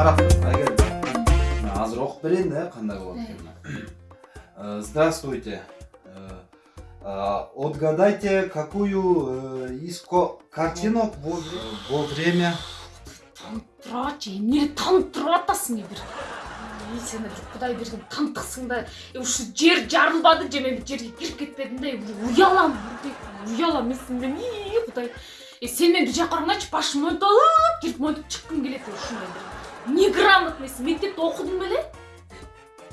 карап тур айгерим азыр окуп берейин да кандай болот экенин здравствуйте. Отгадайте какую из картинок во время? Эмне танып туруп атасың бир сен бир кудай берген тантыксың да ушу жер жарылбады же мен жерге кирип кетпедим да уялам уялам мен сенден кудай сен мени бир жака карагыңачы башым монталып кирип монтип чыккым келет ушундай бир неграмотныйсың мектепте окудуң беле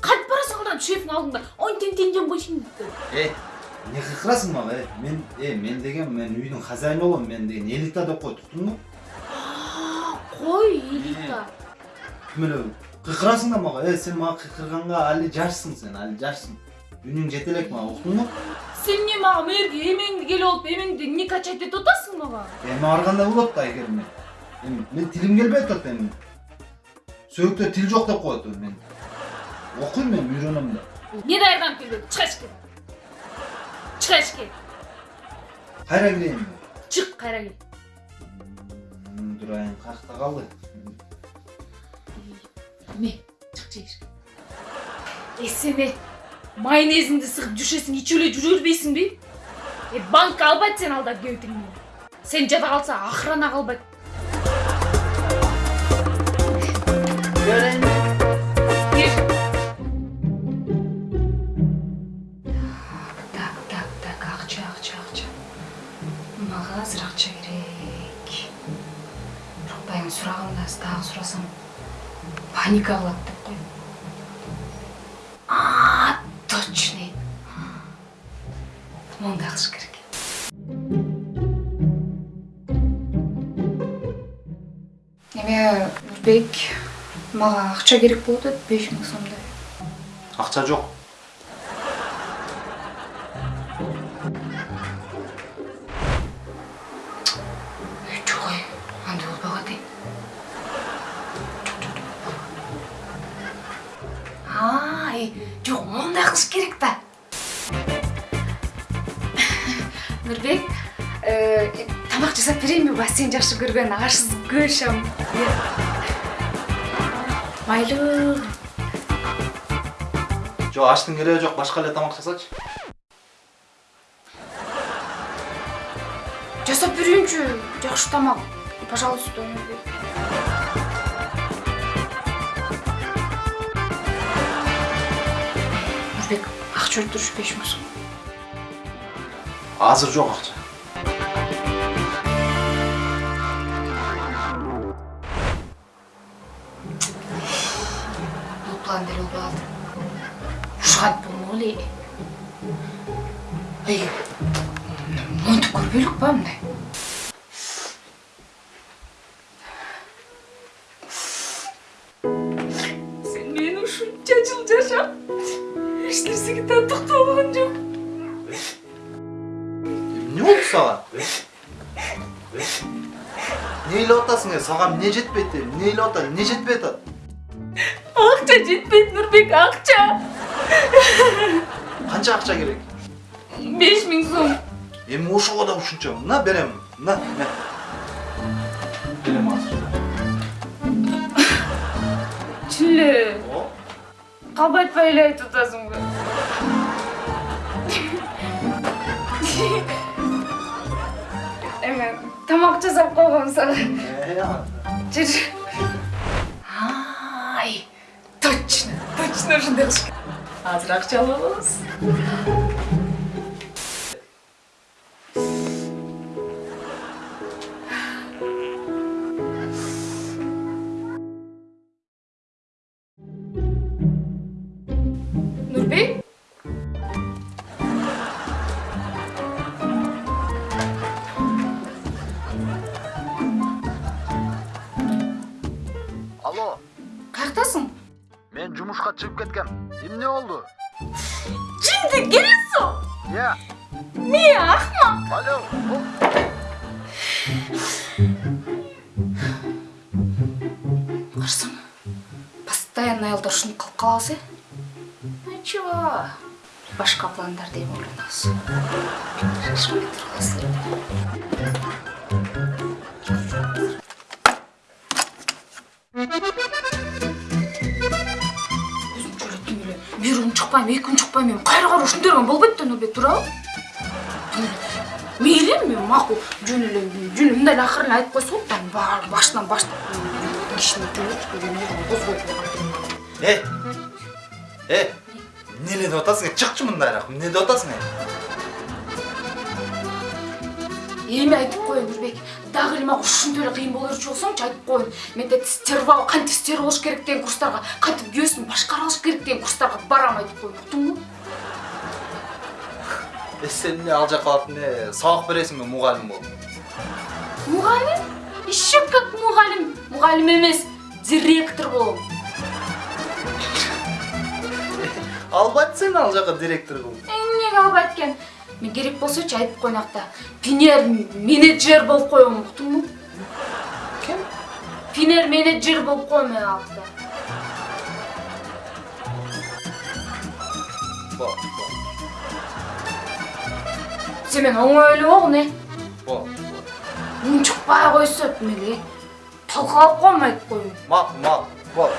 кантип барасың анан шефтин алдында он тең теңжем койшуң э эмне кыйкырасың мага э мен э мен деген мен үйдүн хозяйыны болом мен деген элита деп кой туктуңбу кой элита ким эле кыйкырасың да мага э сен мага кыйкырганга али жашсың сен али жашсың үнүң жете элек мага уктуңбу сен эмне мага мэрге эмеңди келип алып эмеңди эмне качать этип атасың мага эми ар кандай болот да айгерим эми мен тилим келбей атат эми сөөктө тил жок деп коет мен окуйм мен үйрөнөм да эмне даярданып келбеди чыга эшикке чыга эшикке кайра кирейин чык кайра кел калды эме чык эшикке э сен э майонезиңди сыгып жүрсөсүң ичип эле жүрө бербейсиңби э банкка албайт сени алдап кебетиңди сен жада калса охрана калбайт мага азыр акча керек бирок баягы сураганда дагы сурасам паника кылат деп кой точный мондай кылыш керек эме нурбек мага акча керек болуп атат беш миң сомдой. Акча жок. Жок ой андай болбой калат эй жок мондай кылыш керек да. Нурбек тамак жасап берейинби баягы сен жакшы көргөн ашсыз көшөм майлуу жок аштын кереги жок башка эле тамак жасачы жасап берейинчи жакшы тамак пожалуйста нурбек акча өлтүрүш беш миң азыр жок акча бул план деле болбой калды ушантип болмок эле эй монтип көрбөйлүк ба мындай сен менен ушунча жыл жашап эч нерсеге тантыктуу болгон жок. Эмне болду сага эмне ыйлап атасың сага эмне жетпейт эмне ыйлап атат эмне жетпей атат акча жетпейт нурбек акча канча акча керек беш миң сом эми ошого да ушунча мына берем мына берем О, калбай айтпай эле айтып атасыңбы эме тамак жасап койгом сага жүр точно ушундай кылыш керек чыгып кеткем эмне болду жынды келесиң иә мен акмак алло карасаң постоянно аялдар ушинтип кылып калабыз э ничего башка пландарды эми ойлонобуз шашпай тургула чыкпайм эки күн чыкпайм эми кайра кайра ушинтип берген болбойт да нурбек туурабы мейли эми макул жөн эле жөн эле мындай эле акырын айтып койсо болот да башынан баштап кишини Эй! Эй! Эмне деп атасың? Чыкчы мындайраак. Эмне деп атасың? эми айтып коеюн нурбек дагы эле мага ушинтип эле кыйын боло берчү болсоңчу айтып коеюн менде стерва кантип стер болуш керек деген курстарга кантип күйөөсүн башкара алыш керек деген курстарга барам айтып коеюн уктуңбу Э сен эмне ал жака барып эмне сабак бересиңби мугалим болуп? мугалим? Еще как мугалим. Мугалим эмес директор болом Албайт сен ал жака директор кылып. эмнеге албайт экен мен керек болсочу айтып коеюн пинер менеджер болуп коем уктуңбу Ким? пинер менеджер болуп коем мен алакта Бо, бо, сен мени оңой эле болгун э бо, бо. унчукпай койсо мени талкалап коем айтып коеюн Мак, мак, бо.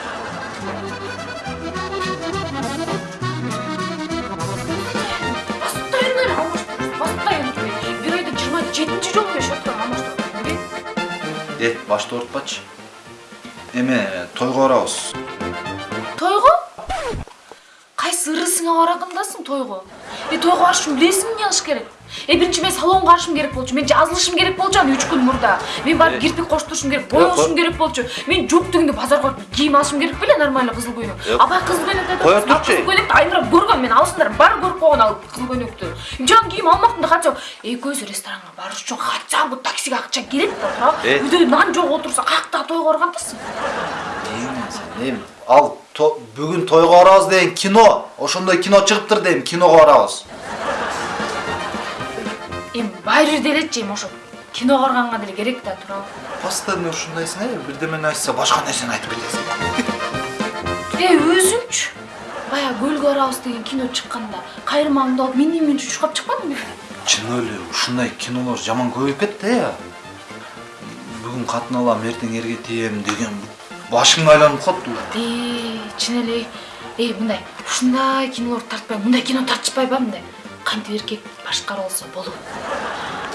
Башты оорутпачы. Эме тойго барабыз. тойго кайсы ырысыңа баратындасың тойго тойго барыш үчүн билесиңби эмне кылыш керек э биринчи мен салонго барышым керек болчу мен жазылышым керек болчу аны үч күн мурда мен барып кирпик коштурушум керек боёшум керек болчу мен жок дегенде базарга барып кийим алышым керек беле нормальный кызыл көйнөк абай кызыл көйнөктү айтат Коя «Ал турчу. кызыл көйнөктү айнурап көргөн мен алсыңдар баары көрүп койгон ал кызыл көйнөктү жаңы кийим алмактым да хотя экөөбүз ресторанга барыш үчүн хотя бы таксиге акча керек да туурабы үйдө нан жок отурса каяктагы тойго баргандасың Эми сен эми ал то- бүгүн тойго барабыз деген кино. Ошондой кино чыгыптыр дейм, киного барабыз. эми баары делечи эми ошо киного барганга деле керек да туурабы Постоянно ушундайсың, э? Бирдемени айтса башка нерсени айтып кетесиң. Эй, өзүңчү баягы көлгө барабыз деген кино чыкканда кайрымаңды алып мен мен чуркап чыкпадыңбы Чын эле ушундай кинолор жаман көбөйүп кетти э. Бүгүн катын алам, эртең эрге тием деген башың айланып уже. э чын эле э мындай ушундай кинолор тартпай мындай кино тартышпайбы мындай? Кантип эркек башкара алса болот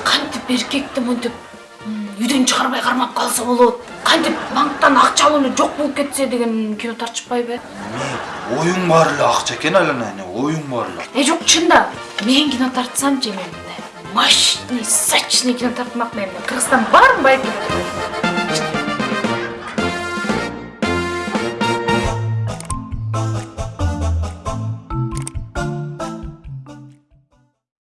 кантип эркекти монтип м, үйдөн чыгарбай кармап калса болот. Кантип банктан акча алып эле жок болуп кетсе деген кино тартышпайбы Эми оюң бар эле акча экен айлана, оюң бар эле. э жок чында мен кино тартсамчы эми мындай. Мощный сочный кино тартмакмын эми кыргызстан бармы байке